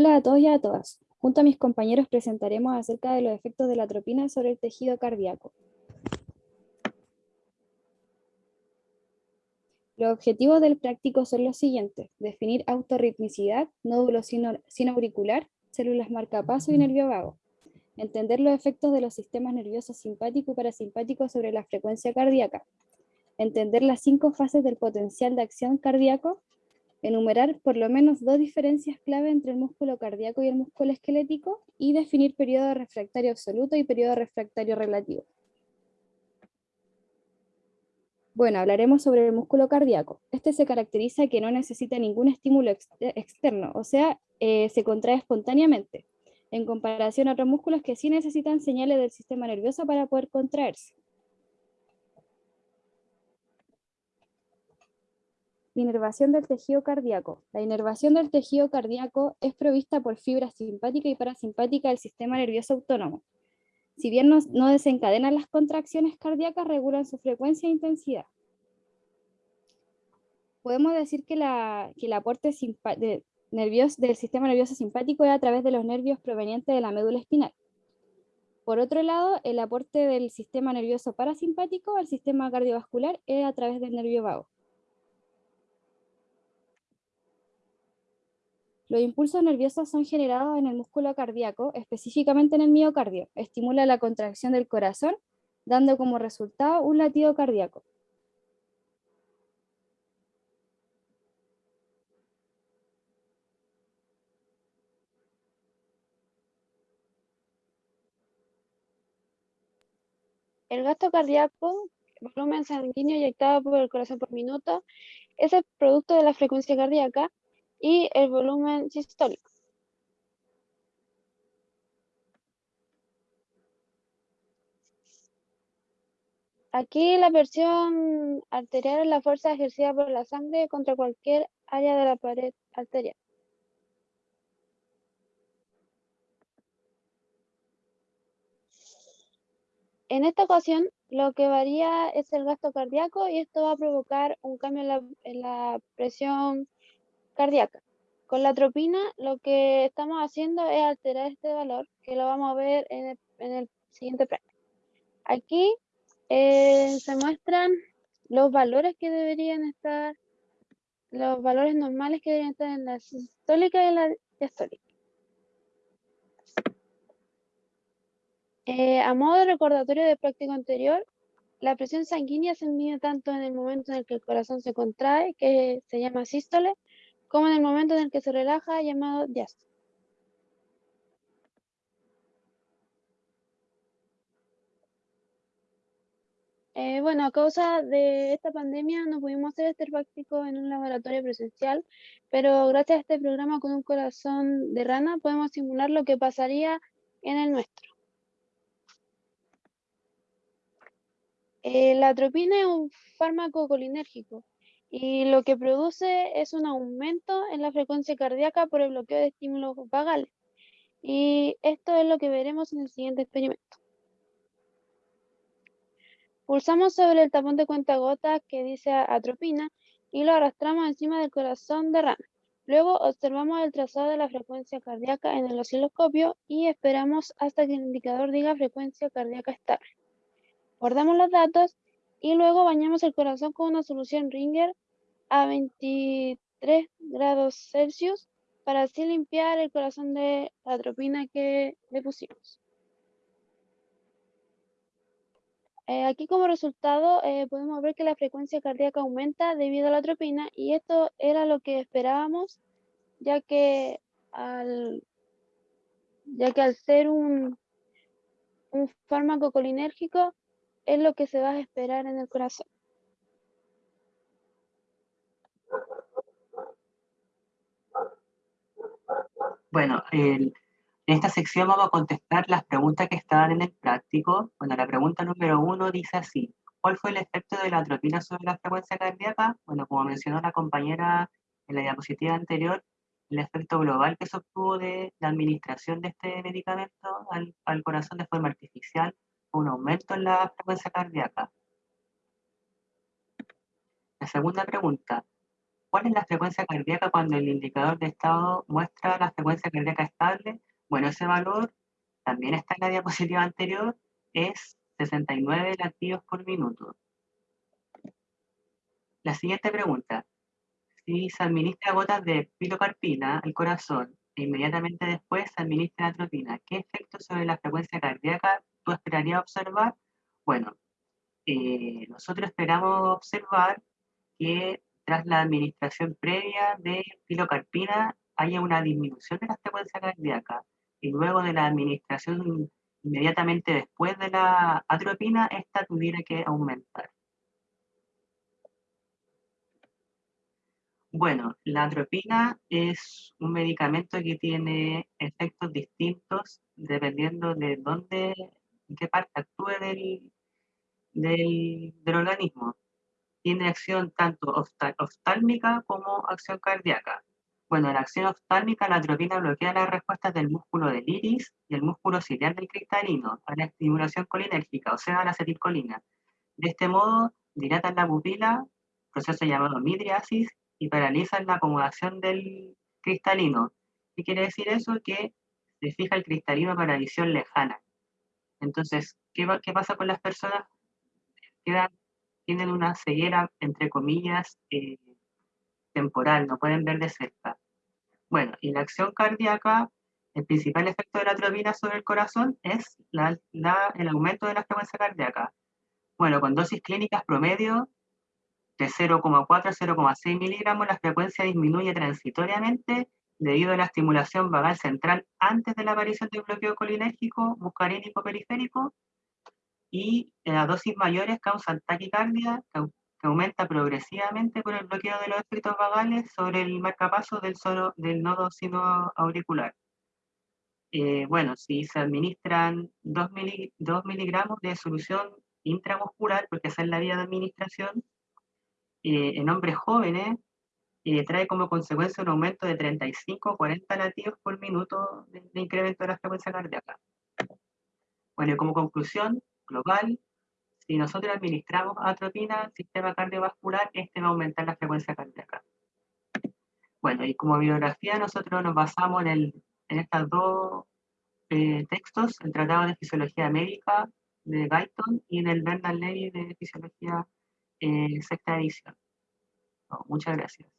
Hola a todos y a todas. Junto a mis compañeros presentaremos acerca de los efectos de la atropina sobre el tejido cardíaco. Los objetivos del práctico son los siguientes. Definir autorritmicidad, nódulo sinoauricular, células marcapaso y nervio vago. Entender los efectos de los sistemas nerviosos simpático y parasimpático sobre la frecuencia cardíaca. Entender las cinco fases del potencial de acción cardíaco enumerar por lo menos dos diferencias clave entre el músculo cardíaco y el músculo esquelético y definir periodo refractario absoluto y periodo refractario relativo. Bueno, hablaremos sobre el músculo cardíaco. Este se caracteriza que no necesita ningún estímulo externo, o sea, eh, se contrae espontáneamente, en comparación a otros músculos que sí necesitan señales del sistema nervioso para poder contraerse. Inervación del tejido cardíaco. La inervación del tejido cardíaco es provista por fibra simpática y parasimpática del sistema nervioso autónomo. Si bien no, desencadenan las contracciones cardíacas, regulan su frecuencia e intensidad. Podemos decir que, el aporte del sistema nervioso simpático es a través de los nervios provenientes de la médula espinal. Por otro lado, el aporte del sistema nervioso parasimpático al sistema cardiovascular es a través del nervio vago. Los impulsos nerviosos son generados en el músculo cardíaco, específicamente en el miocardio. Estimula la contracción del corazón, dando como resultado un latido cardíaco. El gasto cardíaco, volumen sanguíneo inyectado por el corazón por minuto, es el producto de la frecuencia cardíaca y el volumen sistólico. Aquí la presión arterial es la fuerza ejercida por la sangre contra cualquier área de la pared arterial. En esta ocasión, lo que varía es el gasto cardíaco y esto va a provocar un cambio en la, en la presión cardíaca. Con la atropina lo que estamos haciendo es alterar este valor, que lo vamos a ver en el, siguiente práctico. Aquí eh, se muestran los valores que deberían estar, los valores normales que deberían estar en la sistólica y la diastólica. Eh, a modo de recordatorio del práctico anterior, la presión sanguínea se mide tanto en el momento en el que el corazón se contrae, que se llama sístole, como en el momento en el que se relaja, llamado diástole. Eh, bueno, a causa de esta pandemia no pudimos hacer este práctico en un laboratorio presencial, pero gracias a este programa con un corazón de rana podemos simular lo que pasaría en el nuestro. Eh, la atropina es un fármaco colinérgico y lo que produce es un aumento en la frecuencia cardíaca por el bloqueo de estímulos vagales. Y esto es lo que veremos en el siguiente experimento. Pulsamos sobre el tapón de cuentagotas que dice atropina y lo arrastramos encima del corazón de rana. Luego observamos el trazado de la frecuencia cardíaca en el osciloscopio y esperamos hasta que el indicador diga frecuencia cardíaca estable. Guardamos los datos y luego bañamos el corazón con una solución Ringer a 23 grados Celsius para así limpiar el corazón de la atropina que le pusimos. Eh, aquí como resultado eh, podemos ver que la frecuencia cardíaca aumenta debido a la atropina y esto era lo que esperábamos ya que al, ya que al ser un, un fármaco colinérgico es lo que se va a esperar en el corazón. Bueno, en esta sección vamos a contestar las preguntas que estaban en el práctico. Bueno, la pregunta número uno dice así. ¿Cuál fue el efecto de la atropina sobre la frecuencia cardíaca? Bueno, como mencionó la compañera en la diapositiva anterior, el efecto global que se obtuvo de la administración de este medicamento al, al corazón de forma artificial un aumento en la frecuencia cardíaca. La segunda pregunta, ¿Cuál es la frecuencia cardíaca cuando el indicador de estado muestra la frecuencia cardíaca estable? Bueno, ese valor también está en la diapositiva anterior, es 69 latidos por minuto. La siguiente pregunta. Si se administra gotas de pilocarpina al corazón e inmediatamente después se administra atropina, ¿qué efecto sobre la frecuencia cardíaca tú esperarías observar? Bueno, eh, nosotros esperamos observar que tras la administración previa de pilocarpina haya una disminución de la frecuencia cardíaca y luego de la administración inmediatamente después de la atropina, esta tuviera que aumentar. Bueno, la atropina es un medicamento que tiene efectos distintos dependiendo de dónde, en qué parte actúe del, del, organismo. Tiene acción tanto oftálmica como acción cardíaca. Bueno, la acción oftálmica, la atropina bloquea las respuestas del músculo del iris y el músculo ciliar del cristalino a la estimulación colinérgica, o sea, a la acetilcolina. De este modo, dilatan la pupila, proceso llamado midriasis, y paralizan la acomodación del cristalino. ¿Qué quiere decir eso? Que se fija el cristalino para visión lejana. Entonces, ¿qué, pasa con las personas? Quedan, tienen una ceguera, entre comillas, eh, temporal, no pueden ver de cerca. Bueno, y la acción cardíaca, el principal efecto de la atropina sobre el corazón es el aumento de la frecuencia cardíaca. Bueno, con dosis clínicas promedio de 0,4 a 0,6 miligramos, la frecuencia disminuye transitoriamente debido a la estimulación vagal central antes de la aparición del bloqueo colinérgico muscarínico periférico y en las dosis mayores causan taquicardia, que aumenta progresivamente por el bloqueo de los efectos vagales sobre el marcapaso del, del nodo sinoauricular. Eh, bueno, si se administran 2, miligramos de solución intramuscular, porque esa es la vía de administración, eh, en hombres jóvenes, eh, trae como consecuencia un aumento de 35 40 latidos por minuto de, incremento de la frecuencia cardíaca. Bueno, y como conclusión global, si nosotros administramos atropina al sistema cardiovascular, este va a aumentar la frecuencia cardíaca. Bueno, y como bibliografía nosotros nos basamos en, estos dos eh, textos, el Tratado de Fisiología Médica de Guyton y en el Bernard Levy de Fisiología eh, sexta edición. muchas gracias.